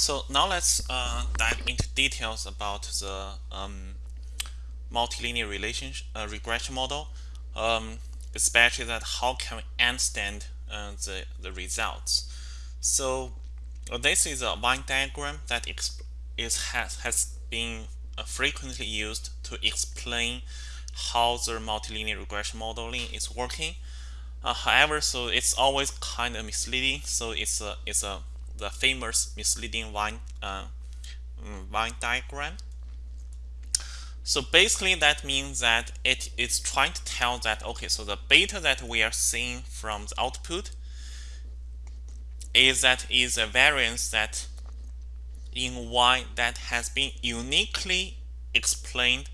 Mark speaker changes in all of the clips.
Speaker 1: So now let's uh, dive into details about the um, multilinear relationship uh, regression model, um, especially that how can we understand uh, the, the results. So uh, this is a Venn diagram that is has, has been uh, frequently used to explain how the multilinear regression modeling is working. Uh, however, so it's always kind of misleading. So it's a it's a the famous misleading Venn uh, Venn diagram. So basically that means that it is trying to tell that okay, so the beta that we are seeing from the output is that is a variance that in Y that has been uniquely explained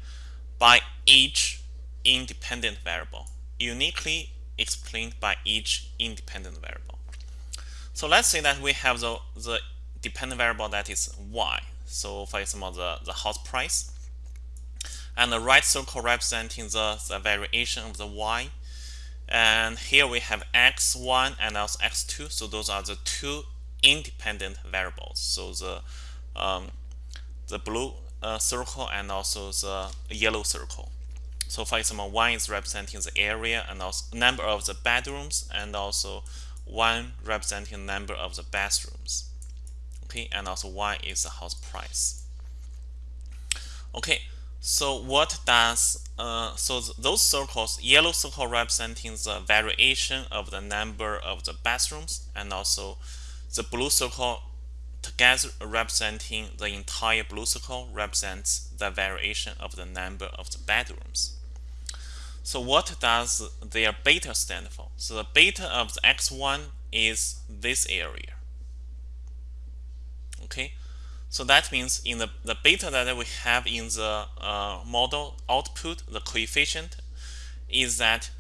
Speaker 1: by each independent variable. Uniquely explained by each independent variable. So let's say that we have the, the dependent variable that is Y. So for example, the, the house price. And the right circle representing the, the variation of the Y and here we have x1 and also x2 so those are the two independent variables so the um, the blue uh, circle and also the yellow circle so for example one is representing the area and also number of the bedrooms and also one representing the number of the bathrooms okay and also one is the house price okay so what does uh, so th those circles, yellow circle representing the variation of the number of the bathrooms, and also the blue circle together representing the entire blue circle represents the variation of the number of the bedrooms. So what does their beta stand for? So the beta of the x1 is this area. Okay, so that means in the, the beta that we have in the uh, model output, the coefficient is that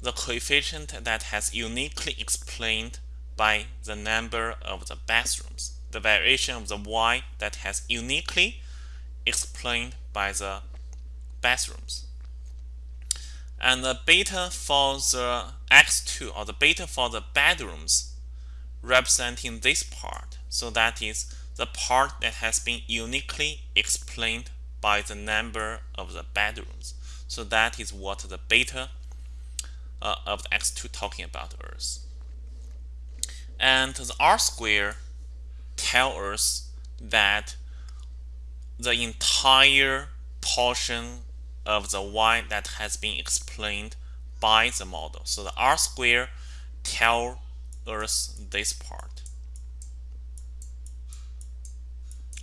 Speaker 1: the coefficient that has uniquely explained by the number of the bathrooms, the variation of the y that has uniquely explained by the bathrooms. And the beta for the x2 or the beta for the bedrooms representing this part. So that is the part that has been uniquely explained by the number of the bedrooms. So that is what the beta uh, of the x2 talking about us. And the r square tell us that the entire portion of the y that has been explained by the model. So the r square tell us this part.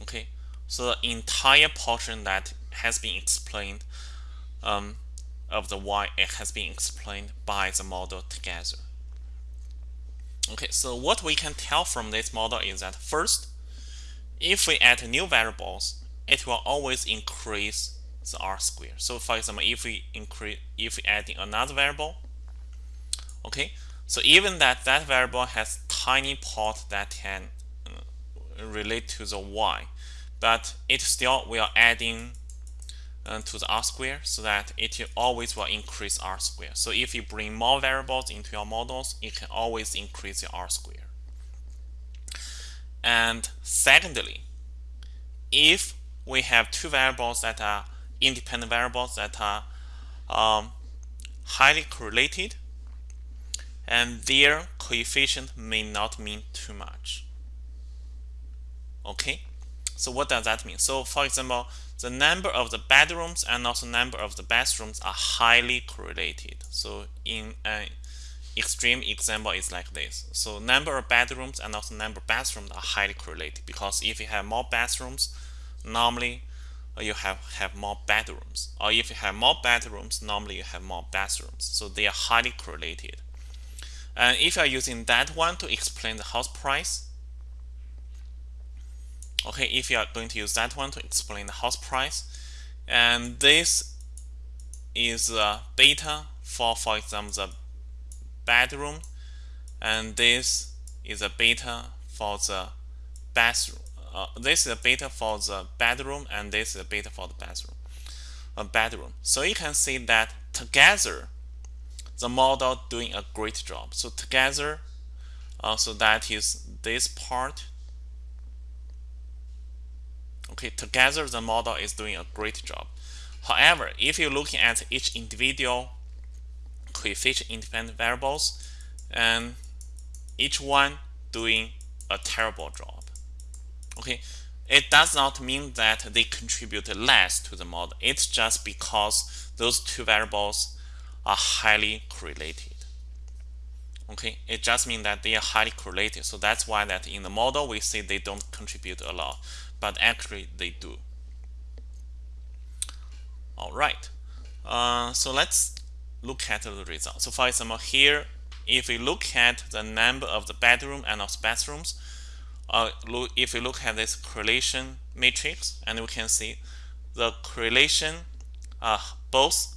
Speaker 1: okay so the entire portion that has been explained um, of the y it has been explained by the model together okay so what we can tell from this model is that first if we add new variables it will always increase the r square so for example if we increase if we add another variable okay so even that that variable has tiny part that can uh, relate to the y but it still will adding uh, to the r square so that it always will increase r square. So if you bring more variables into your models, it can always increase your r square. And secondly, if we have two variables that are independent variables that are um, highly correlated, and their coefficient may not mean too much. Okay, so what does that mean? So for example, the number of the bedrooms and also number of the bathrooms are highly correlated. So in an extreme example is like this. So number of bedrooms and also number of bathrooms are highly correlated because if you have more bathrooms, normally uh, you have, have more bedrooms. Or if you have more bedrooms, normally you have more bathrooms. So they are highly correlated. And if you are using that one to explain the house price, okay if you are going to use that one to explain the house price and this is a beta for for example the bedroom and this is a beta for the bathroom uh, this is a beta for the bedroom and this is a beta for the bathroom a bedroom so you can see that together the model doing a great job so together uh, so that is this part Okay, together the model is doing a great job. However, if you're looking at each individual coefficient independent variables, and each one doing a terrible job. Okay, it does not mean that they contribute less to the model. It's just because those two variables are highly correlated. Okay, it just means that they are highly correlated. So that's why that in the model we say they don't contribute a lot, but actually they do. All right, uh, so let's look at the result. So for example, here, if we look at the number of the bedroom and of bathrooms, uh, if you look at this correlation matrix, and we can see the correlation are both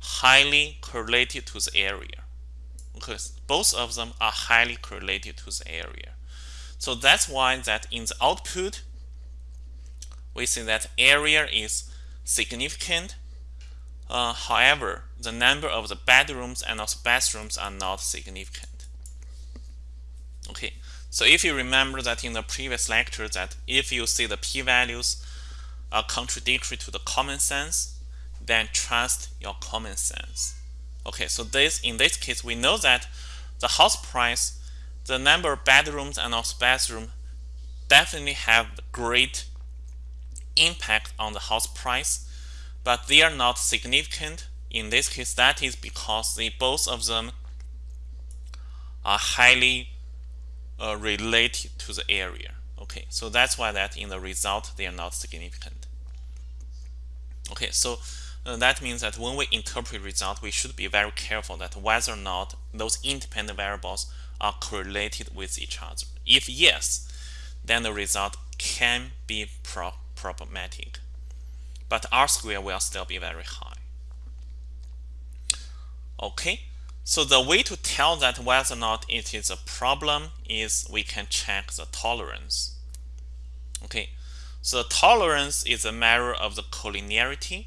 Speaker 1: highly correlated to the area because both of them are highly correlated to the area. So that's why that in the output, we see that area is significant. Uh, however, the number of the bedrooms and also bathrooms are not significant. Okay, so if you remember that in the previous lecture that if you see the p-values are contradictory to the common sense, then trust your common sense. Okay, so this in this case, we know that the house price, the number of bedrooms and also bathroom definitely have great impact on the house price, but they are not significant. In this case, that is because they both of them are highly uh, related to the area. Okay, so that's why that in the result they are not significant. Okay, so uh, that means that when we interpret result, we should be very careful that whether or not those independent variables are correlated with each other. If yes, then the result can be pro problematic, but R square will still be very high. Okay, so the way to tell that whether or not it is a problem is we can check the tolerance. Okay, so the tolerance is a measure of the collinearity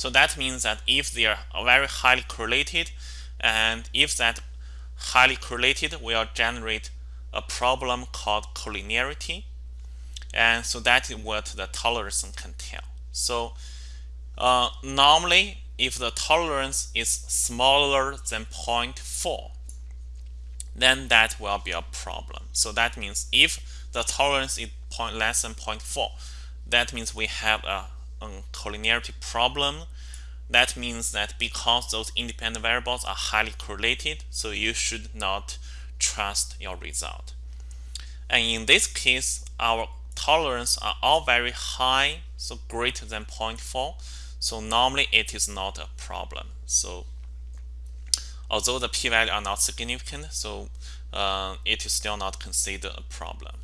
Speaker 1: so that means that if they are very highly correlated, and if that highly correlated will generate a problem called collinearity, and so that is what the tolerance can tell. So uh, normally, if the tolerance is smaller than 0.4, then that will be a problem. So that means if the tolerance is point less than 0.4, that means we have a um, collinearity problem. That means that because those independent variables are highly correlated, so you should not trust your result. And in this case, our tolerance are all very high, so greater than 0.4. So normally it is not a problem. So although the p-value are not significant, so uh, it is still not considered a problem.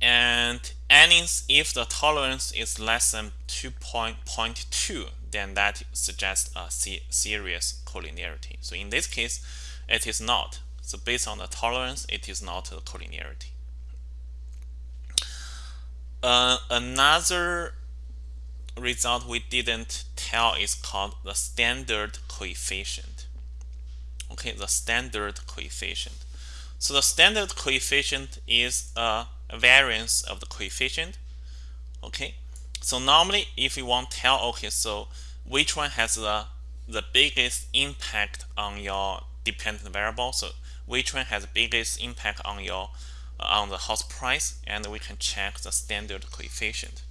Speaker 1: And any if the tolerance is less than 2.2, then that suggests a serious collinearity. So in this case, it is not. So based on the tolerance, it is not a collinearity. Uh, another result we didn't tell is called the standard coefficient. Okay, the standard coefficient. So the standard coefficient is a variance of the coefficient. Okay, so normally if you want to tell, okay, so which one has the the biggest impact on your dependent variable? So which one has the biggest impact on your on the house price? And we can check the standard coefficient.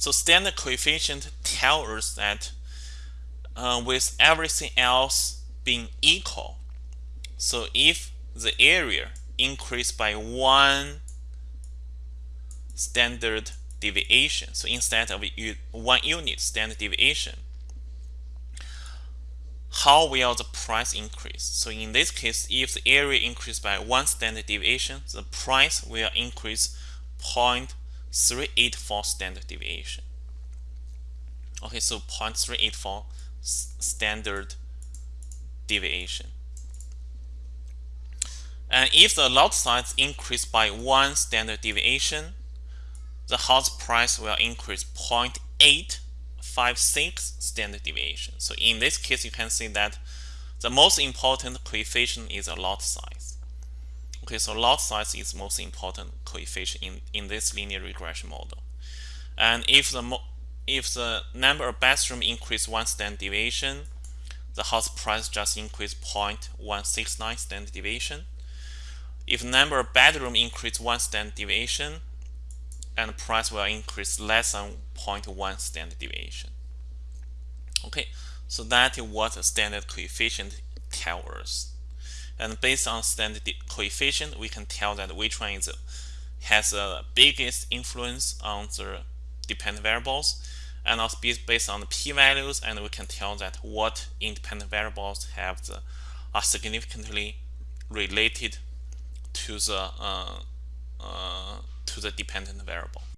Speaker 1: So standard coefficient tells us that uh, with everything else being equal, so if the area increased by one standard deviation, so instead of one unit standard deviation, how will the price increase? So in this case, if the area increased by one standard deviation, the price will increase 0.384 standard deviation. Okay, so 0.384 standard deviation. And if the lot size increase by one standard deviation, the house price will increase 0.856 standard deviation. So in this case, you can see that the most important coefficient is a lot size. Okay, so lot size is most important coefficient in, in this linear regression model. And if the if the number of bathroom increase one standard deviation, the house price just increase 0.169 standard deviation. If number of bedroom increase one standard deviation, and price will increase less than 0.1 standard deviation. Okay, so that is what a standard coefficient tells us. And based on standard coefficient, we can tell that which one is has the biggest influence on the dependent variables. And also based on the p-values and we can tell that what independent variables have the are significantly related to the uh, uh, to the dependent variable